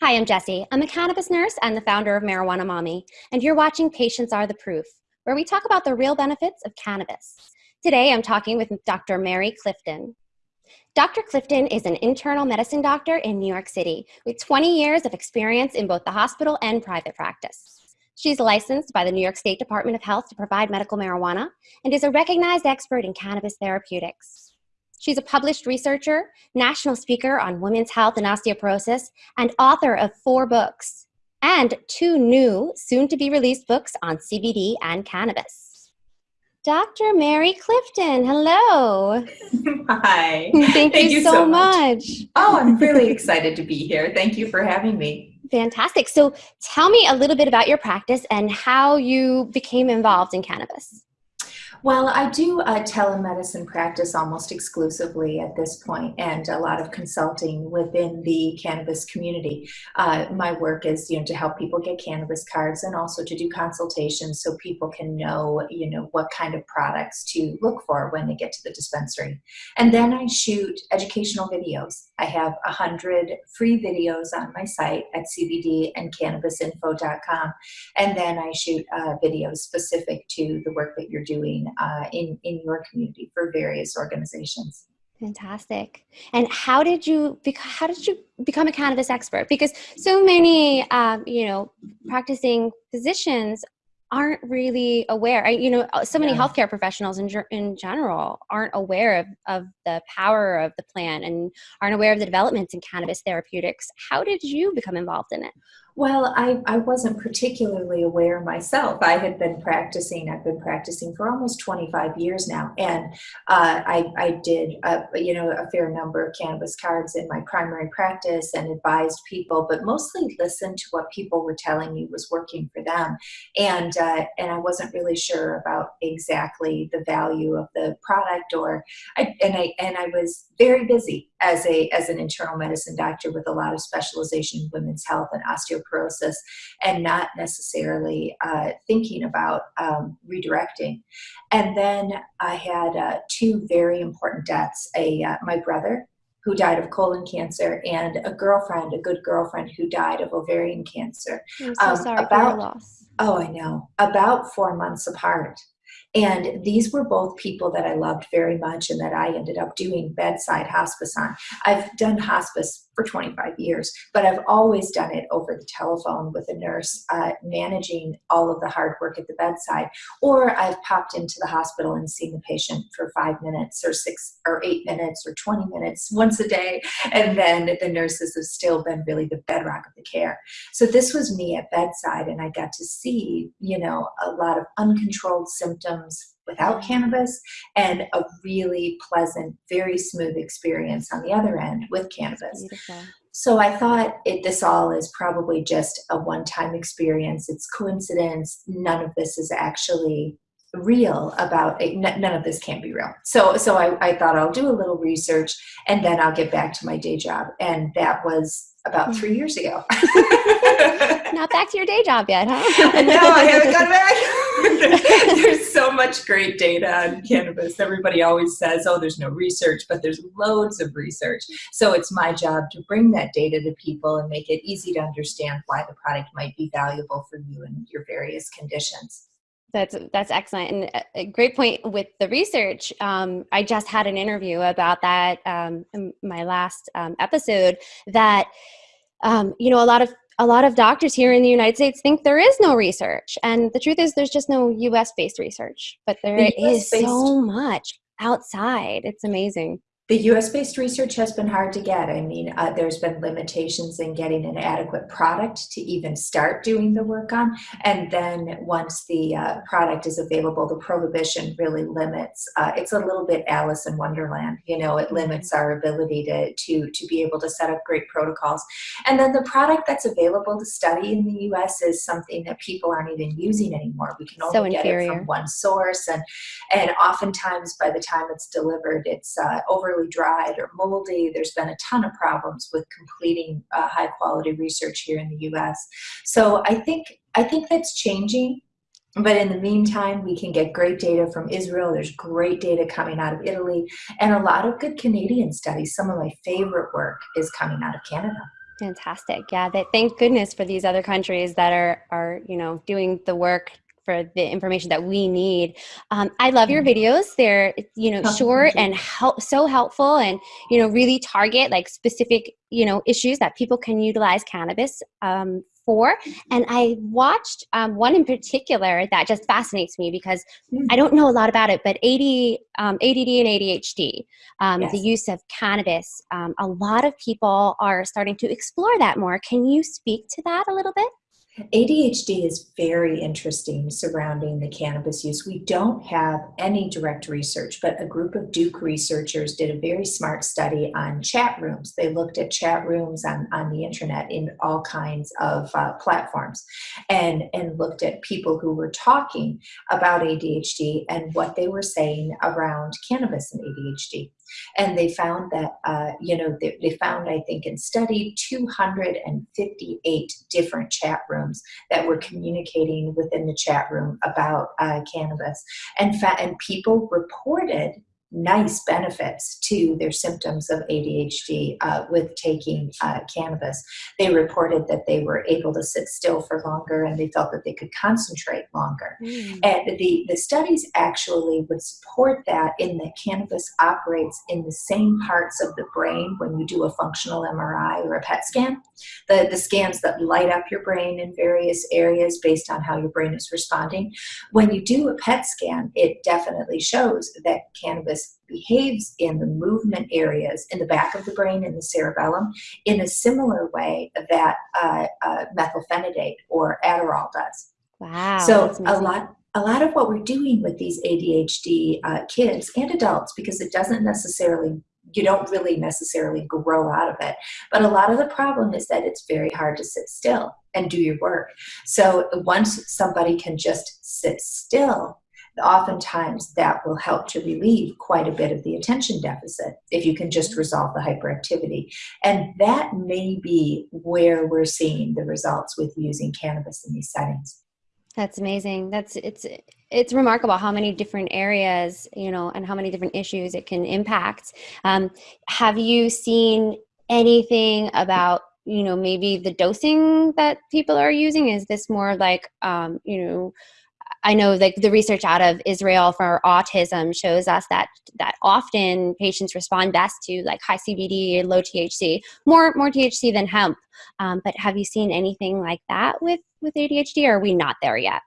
Hi, I'm Jessie. I'm a cannabis nurse and the founder of Marijuana Mommy, and you're watching Patients Are the Proof, where we talk about the real benefits of cannabis. Today, I'm talking with Dr. Mary Clifton. Dr. Clifton is an internal medicine doctor in New York City with 20 years of experience in both the hospital and private practice. She's licensed by the New York State Department of Health to provide medical marijuana and is a recognized expert in cannabis therapeutics. She's a published researcher, national speaker on women's health and osteoporosis, and author of four books and two new, soon to be released books on CBD and cannabis. Dr. Mary Clifton, hello. Hi. Thank, Thank you, you, so, so much. much. Oh, I'm really excited to be here. Thank you for having me. Fantastic. So, tell me a little bit about your practice and how you became involved in cannabis. Well, I do uh, telemedicine practice almost exclusively at this point, and a lot of consulting within the cannabis community. Uh, my work is, you know, to help people get cannabis cards, and also to do consultations so people can know, you know, what kind of products to look for when they get to the dispensary. And then I shoot educational videos. I have a hundred free videos on my site at cbdandcannabisinfo.com, and then I shoot uh, videos specific to the work that you're doing uh, in, in your community for various organizations. Fantastic. And how did you how did you become a cannabis expert? Because so many um, you know practicing physicians aren't really aware. I, you know, uh, so many yeah. healthcare professionals in in general aren't aware of of the power of the plant and aren't aware of the developments in cannabis therapeutics. How did you become involved in it? Well, I, I wasn't particularly aware myself. I had been practicing, I've been practicing for almost 25 years now. And uh, I, I did, a, you know, a fair number of cannabis cards in my primary practice and advised people, but mostly listened to what people were telling me was working for them. And, uh, and I wasn't really sure about exactly the value of the product or, I, and I, and I was very busy as a, as an internal medicine doctor with a lot of specialization in women's health and osteoporosis and not necessarily uh, thinking about um, redirecting. And then I had uh, two very important deaths, a, uh, my brother who died of colon cancer and a girlfriend, a good girlfriend who died of ovarian cancer. I'm so um, sorry about, for loss. Oh, I know. About four months apart. And these were both people that I loved very much and that I ended up doing bedside hospice on. I've done hospice for 25 years, but I've always done it over the telephone with a nurse uh, managing all of the hard work at the bedside. Or I've popped into the hospital and seen the patient for five minutes or six or eight minutes or 20 minutes once a day. And then the nurses have still been really the bedrock of the care. So this was me at bedside and I got to see, you know, a lot of uncontrolled symptoms without cannabis and a really pleasant, very smooth experience on the other end with cannabis. So I thought it, this all is probably just a one-time experience. It's coincidence. None of this is actually real about it. none of this can't be real. So, so I, I thought I'll do a little research and then I'll get back to my day job. And that was about three mm-hmm. years ago. Not back to your day job yet, huh? no, I haven't gone back. there's so much great data on cannabis. Everybody always says, oh, there's no research, but there's loads of research. So it's my job to bring that data to people and make it easy to understand why the product might be valuable for you and your various conditions. That's that's excellent and a great point with the research. Um, I just had an interview about that um, in my last um, episode. That um, you know a lot of a lot of doctors here in the United States think there is no research, and the truth is there's just no U.S. based research, but there the is so much outside. It's amazing. The US-based research has been hard to get. I mean, uh, there's been limitations in getting an adequate product to even start doing the work on. And then once the uh, product is available, the prohibition really limits. Uh, it's a little bit Alice in Wonderland. You know, it limits our ability to, to, to be able to set up great protocols. And then the product that's available to study in the US is something that people aren't even using anymore. We can only so get it from one source. And, and oftentimes by the time it's delivered, it's uh, over dried or moldy. There's been a ton of problems with completing uh, high quality research here in the US. So I think, I think that's changing. But in the meantime, we can get great data from Israel. There's great data coming out of Italy and a lot of good Canadian studies. Some of my favorite work is coming out of Canada. Fantastic. Yeah, thank goodness for these other countries that are are you know doing the work for the information that we need. Um, I love your mm-hmm. videos. They're you know oh, short and help, so helpful, and you know really target like specific you know issues that people can utilize cannabis um, for. And I watched um, one in particular that just fascinates me because mm. I don't know a lot about it, but AD, um, ADD and ADHD, um, yes. the use of cannabis, um, a lot of people are starting to explore that more. Can you speak to that a little bit? ADHD is very interesting surrounding the cannabis use. We don't have any direct research, but a group of Duke researchers did a very smart study on chat rooms. They looked at chat rooms on, on the internet in all kinds of uh, platforms and, and looked at people who were talking about ADHD and what they were saying around cannabis and ADHD. And they found that, uh, you know, they, they found, I think, and studied 258 different chat rooms that were communicating within the chat room about uh, cannabis. And, and people reported nice benefits to their symptoms of ADHD uh, with taking uh, cannabis. They reported that they were able to sit still for longer and they felt that they could concentrate longer. Mm. And the, the studies actually would support that in that cannabis operates in the same parts of the brain when you do a functional MRI or a PET scan. The, the scans that light up your brain in various areas based on how your brain is responding. When you do a PET scan, it definitely shows that cannabis behaves in the movement areas in the back of the brain in the cerebellum in a similar way that uh, uh, methylphenidate or Adderall does. Wow. So a lot a lot of what we're doing with these ADHD uh, kids and adults, because it doesn't necessarily you don't really necessarily grow out of it. But a lot of the problem is that it's very hard to sit still and do your work. So once somebody can just sit still oftentimes that will help to relieve quite a bit of the attention deficit if you can just resolve the hyperactivity. And that may be where we're seeing the results with using cannabis in these settings. That's amazing. That's it's it's remarkable how many different areas you know and how many different issues it can impact. Um, have you seen anything about you know maybe the dosing that people are using? Is this more like um, you know I know like the research out of Israel for autism shows us that that often patients respond best to like high CBD, low THC, more more THC than hemp. Um, but have you seen anything like that with with ADHD, or are we not there yet?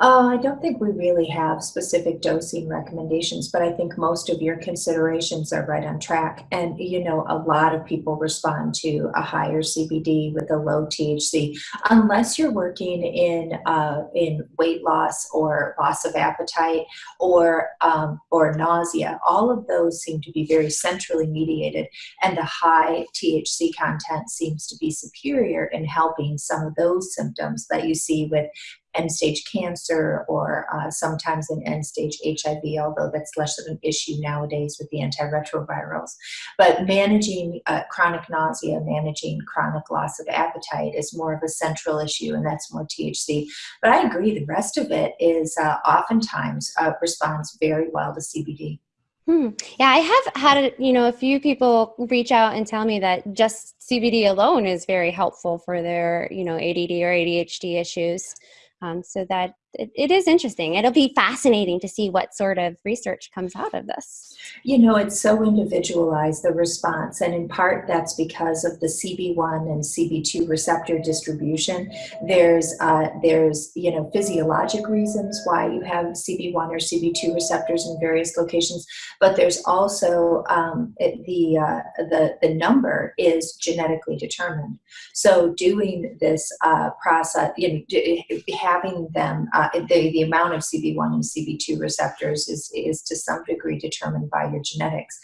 Uh, I don't think we really have specific dosing recommendations, but I think most of your considerations are right on track. And, you know, a lot of people respond to a higher CBD with a low THC, unless you're working in, uh, in weight loss or loss of appetite or, um, or nausea. All of those seem to be very centrally mediated, and the high THC content seems to be superior in helping some of those symptoms that you see with end stage cancer or uh, sometimes in end stage HIV, although that's less of an issue nowadays with the antiretrovirals. But managing uh, chronic nausea, managing chronic loss of appetite is more of a central issue, and that's more THC. But I agree, the rest of it is uh, oftentimes uh, responds very well to CBD. Hmm. Yeah, I have had you know a few people reach out and tell me that just CBD alone is very helpful for their you know ADD or ADHD issues. Um, so that it, it is interesting. It'll be fascinating to see what sort of research comes out of this. You know, it's so individualized, the response, and in part that's because of the CB1 and CB2 receptor distribution. There's, uh, there's you know, physiologic reasons why you have CB1 or CB2 receptors in various locations, but there's also um, it, the, uh, the, the number is genetically determined. So doing this uh, process, you know, having them uh, the, the amount of CB1 and CB2 receptors is, is to some degree determined by your genetics.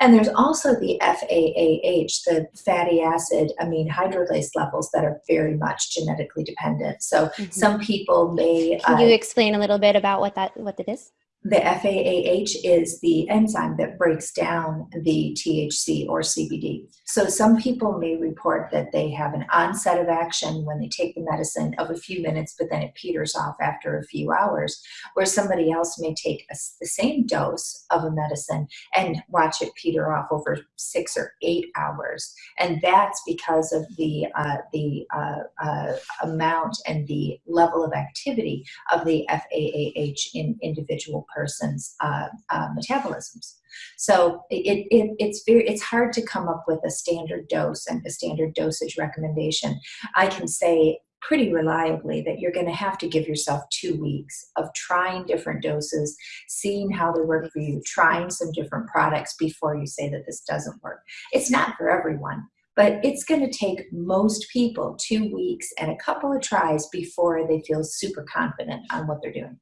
And there's also the FAAH, the fatty acid amide hydrolase levels that are very much genetically dependent. So mm -hmm. some people may. Can you uh, explain a little bit about what that what it is? The FAAH is the enzyme that breaks down the THC or CBD. So some people may report that they have an onset of action when they take the medicine of a few minutes, but then it peters off after a few hours, where somebody else may take a, the same dose of a medicine and watch it peter off over six or eight hours. And that's because of the, uh, the uh, uh, amount and the level of activity of the FAAH in individual person's uh, uh, metabolisms. So it, it, it's very it's hard to come up with a standard dose and a standard dosage recommendation. I can say pretty reliably that you're going to have to give yourself two weeks of trying different doses, seeing how they work for you, trying some different products before you say that this doesn't work. It's not for everyone, but it's going to take most people two weeks and a couple of tries before they feel super confident on what they're doing.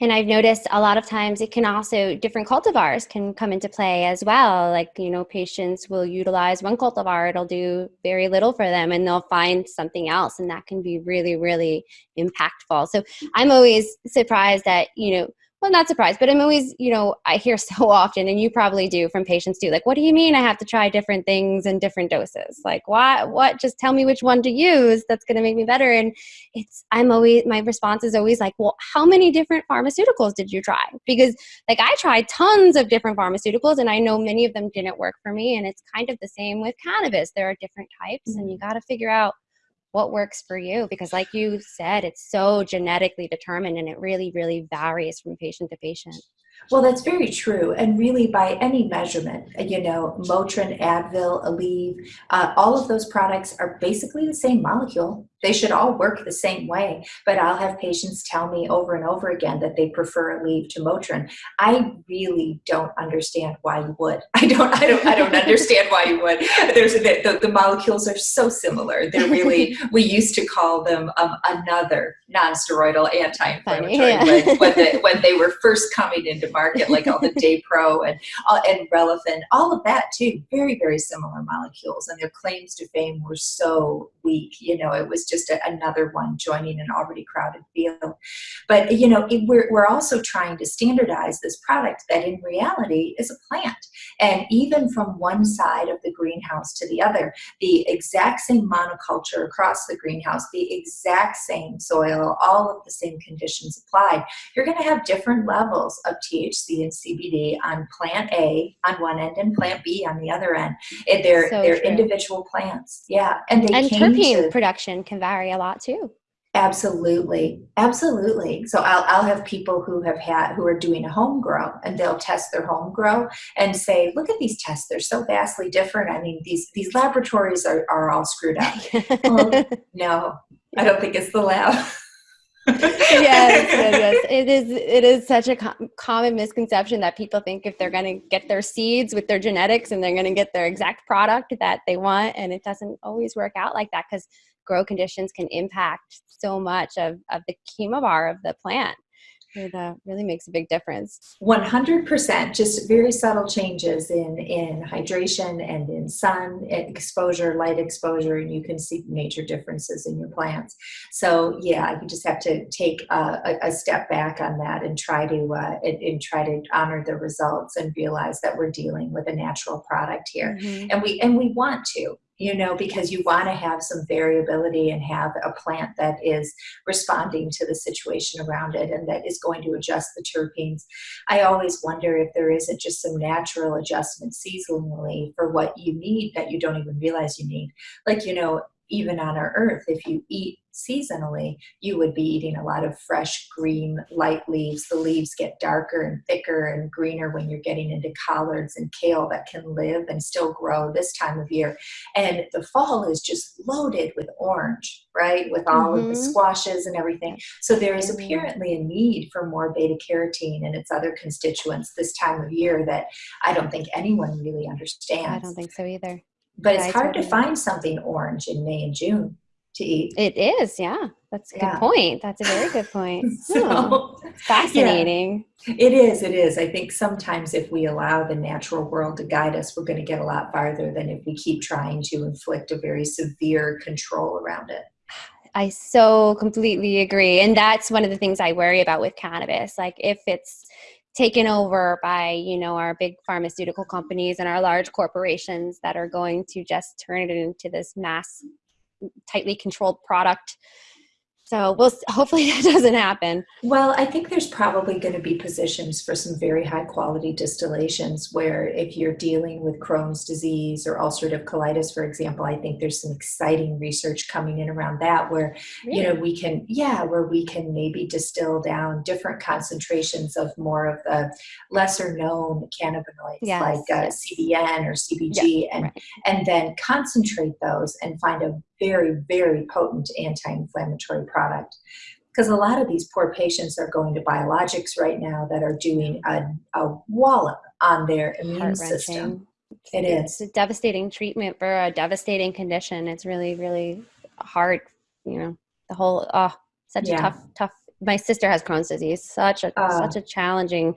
And I've noticed a lot of times it can also, different cultivars can come into play as well. Like, you know, patients will utilize one cultivar, it'll do very little for them and they'll find something else. And that can be really, really impactful. So I'm always surprised that, you know, well, not surprised, but I'm always, you know, I hear so often, and you probably do from patients too, like, what do you mean I have to try different things and different doses? Like, why, what, just tell me which one to use that's going to make me better. And it's, I'm always, my response is always like, well, how many different pharmaceuticals did you try? Because, like, I tried tons of different pharmaceuticals, and I know many of them didn't work for me. And it's kind of the same with cannabis. There are different types, mm-hmm. and you mm-hmm. got to figure out what works for you because like you said it's so genetically determined and it really really varies from patient to patient well, that's very true. And really, by any measurement, you know, Motrin, Advil, Aleve, uh, all of those products are basically the same molecule. They should all work the same way. But I'll have patients tell me over and over again that they prefer Aleve to Motrin. I really don't understand why you would. I don't. I don't. I don't understand why you would. There's the, the, the, molecules are so similar. They're really. we used to call them um, another non-steroidal anti-inflammatory yeah. when, when, the, when they were first coming into market, like all the Daypro and uh, and Relafen, all of that too. Very very similar molecules, and their claims to fame were so weak. You know, it was just a, another one joining an already crowded field. But you know, it, we're we're also trying to standardize this product that in reality is a plant, and even from one side of the greenhouse to the other, the exact same monoculture across the greenhouse, the exact same soil, all of the same conditions applied. You're going to have different levels of THC and CBD on plant A on one end and plant B on the other end. They're so they're true. individual plants, yeah, and they and terpene to, production can vary a lot too. Absolutely, absolutely. So I'll I'll have people who have had who are doing a home grow and they'll test their home grow and say, look at these tests, they're so vastly different. I mean, these these laboratories are, are all screwed up. well, um, no, I don't think it's the lab. yes, yes, yes. It is. It is such a com common misconception that people think if they're going to get their seeds with their genetics and they're going to get their exact product that they want, and it doesn't always work out like that because grow conditions can impact so much of of the chemovar of the plant. It uh, really makes a big difference. 100% just very subtle changes in in hydration and in sun exposure light exposure and you can see major differences in your plants. So yeah you just have to take a, a step back on that and try to uh, and, and, try to honor the results and realize that we're dealing with a natural product here. Mm-hmm. and we and we want to you know, because you want to have some variability and have a plant that is responding to the situation around it and that is going to adjust the terpenes. I always wonder if there isn't just some natural adjustment seasonally for what you need that you don't even realize you need. Like, you know, even on our earth, if you eat seasonally, you would be eating a lot of fresh green light leaves. The leaves get darker and thicker and greener when you're getting into collards and kale that can live and still grow this time of year. And the fall is just loaded with orange, right? With all mm-hmm. of the mm-hmm. squashes and everything. So there is mm-hmm. apparently a need for more beta carotene and its other constituents this time of year that I don't think anyone really understands. I don't think so either. But it's hard to find something orange in May and June to eat. It is, yeah. That's a yeah. good point. That's a very good point. so, oh, fascinating. Yeah, it is, it is. I think sometimes if we allow the natural world to guide us, we're going to get a lot farther than if we keep trying to inflict a very severe control around it. I so completely agree. And that's one of the things I worry about with cannabis. Like if it's taken over by you know our big pharmaceutical companies and our large corporations that are going to just turn it into this mass tightly controlled product so we'll hopefully that doesn't happen. Well, I think there's probably going to be positions for some very high quality distillations where if you're dealing with Crohn's disease or ulcerative colitis, for example, I think there's some exciting research coming in around that where, really? you know, we can, yeah, where we can maybe distill down different concentrations of more of the lesser known cannabinoids yes, like uh. CBN or CBG and, right. and then concentrate those and find a very, very potent anti-inflammatory product. Because a lot of these poor patients are going to biologics right now that are doing a, a wallop on their immune system. It it's is. a devastating treatment for a devastating condition. It's really, really hard, you know, the whole, oh, such yeah. a tough, tough, my sister has Crohn's disease, such a, uh, such a challenging,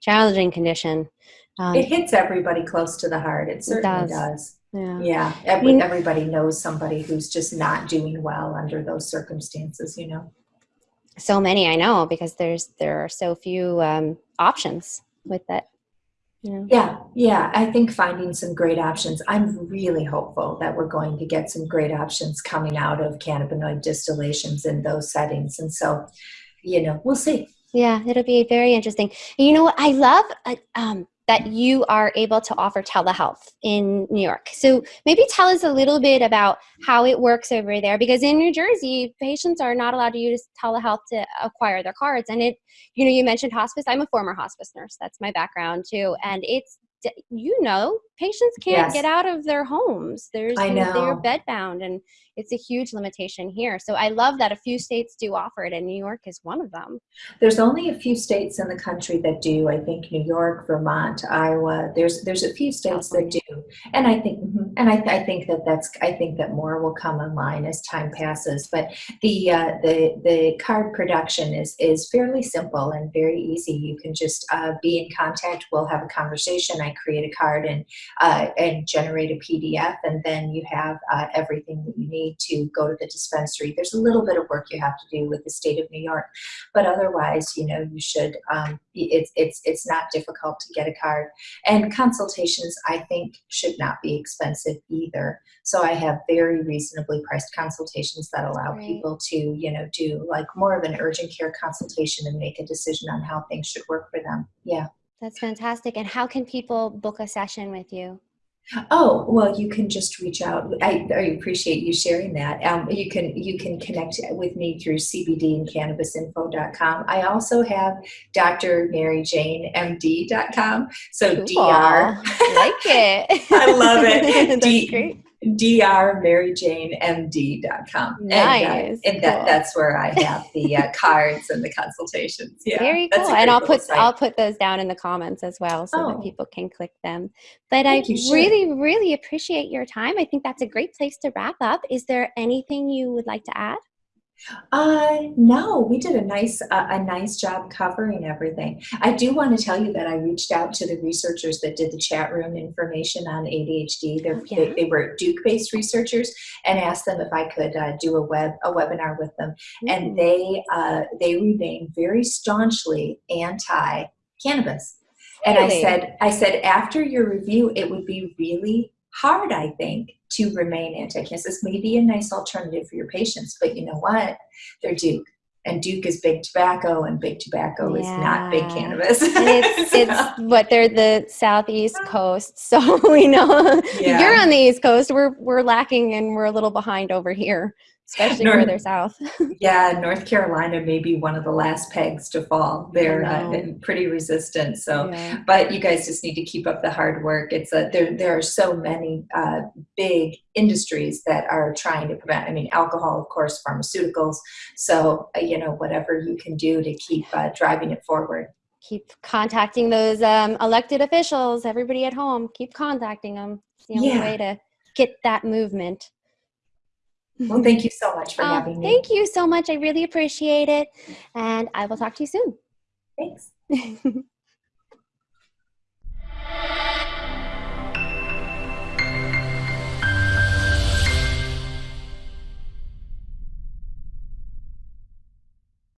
challenging condition. Um, it hits everybody close to the heart. It certainly it does. does. Yeah. Yeah. Every, I mean, everybody knows somebody who's just not doing well under those circumstances, you know. So many I know because there's there are so few um, options with it. Yeah. yeah, yeah. I think finding some great options. I'm really hopeful that we're going to get some great options coming out of cannabinoid distillations in those settings. And so, you know, we'll see. Yeah, it'll be very interesting. You know what? I love uh, um, that you are able to offer telehealth in New York. So maybe tell us a little bit about how it works over there because in New Jersey, patients are not allowed to use telehealth to acquire their cards. And it, you know, you mentioned hospice. I'm a former hospice nurse. That's my background too. And it's you know, patients can't yes. get out of their homes. There's I know. they're bedbound and it's a huge limitation here. So I love that a few states do offer it and New York is one of them. There's only a few states in the country that do. I think New York, Vermont, Iowa. There's there's a few states that do. And I think mm-hmm, and I, I think that that's I think that more will come online as time passes. But the uh, the the card production is is fairly simple and very easy. You can just uh, be in contact. We'll have a conversation. I create a card and uh, and generate a PDF, and then you have uh, everything that you need to go to the dispensary. There's a little bit of work you have to do with the state of New York, but otherwise, you know, you should. Um, it's it's it's not difficult to get a card, and consultations I think should not be expensive either. So I have very reasonably priced consultations that allow right. people to you know do like more of an urgent care consultation and make a decision on how things should work for them. Yeah. That's fantastic. And how can people book a session with you? Oh well, you can just reach out. I, I appreciate you sharing that. Um, you can you can connect with me through cbdandcannabisinfo.com. I also have drmaryjanemd.com. So cool. dr. like it. I love it. D, great drmaryjanemd.com. Nice. And, uh, and that, that's where I have the uh, cards and the consultations. Yeah, Very cool. And I'll put site. I'll put those down in the comments as well so oh. that people can click them. But I really, really appreciate your time. I think that's a great place to wrap up. Is there anything you would like to add? Uh, no, we did a nice uh, a nice job covering everything. I do want to tell you that I reached out to the researchers that did the chat room information on ADHD. Oh, yeah. They, they, were Duke-based researchers, and asked them if I could uh, do a web a webinar with them, mm. and they uh, they remain very staunchly anti cannabis. Really? And I said I said after your review, it would be really hard, I think, to remain anti-cancer. This may be a nice alternative for your patients, but you know what? They're Duke. And Duke is big tobacco, and big tobacco yeah. is not big cannabis. it's, it's what they're the southeast coast, so we know yeah. you're on the east coast. We're we're lacking, and we're a little behind over here especially North, further south. yeah, North Carolina may be one of the last pegs to fall. They're uh, pretty resistant. So, yeah. but you guys just need to keep up the hard work. It's a there. There are so many uh, big industries that are trying to prevent. I mean, alcohol, of course, pharmaceuticals. So, uh, you know, whatever you can do to keep uh, driving it forward. Keep contacting those um, elected officials. Everybody at home, keep contacting them. It's the only yeah. way to get that movement. Well, thank you so much for um, having me. Thank you so much. I really appreciate it. And I will talk to you soon. Thanks.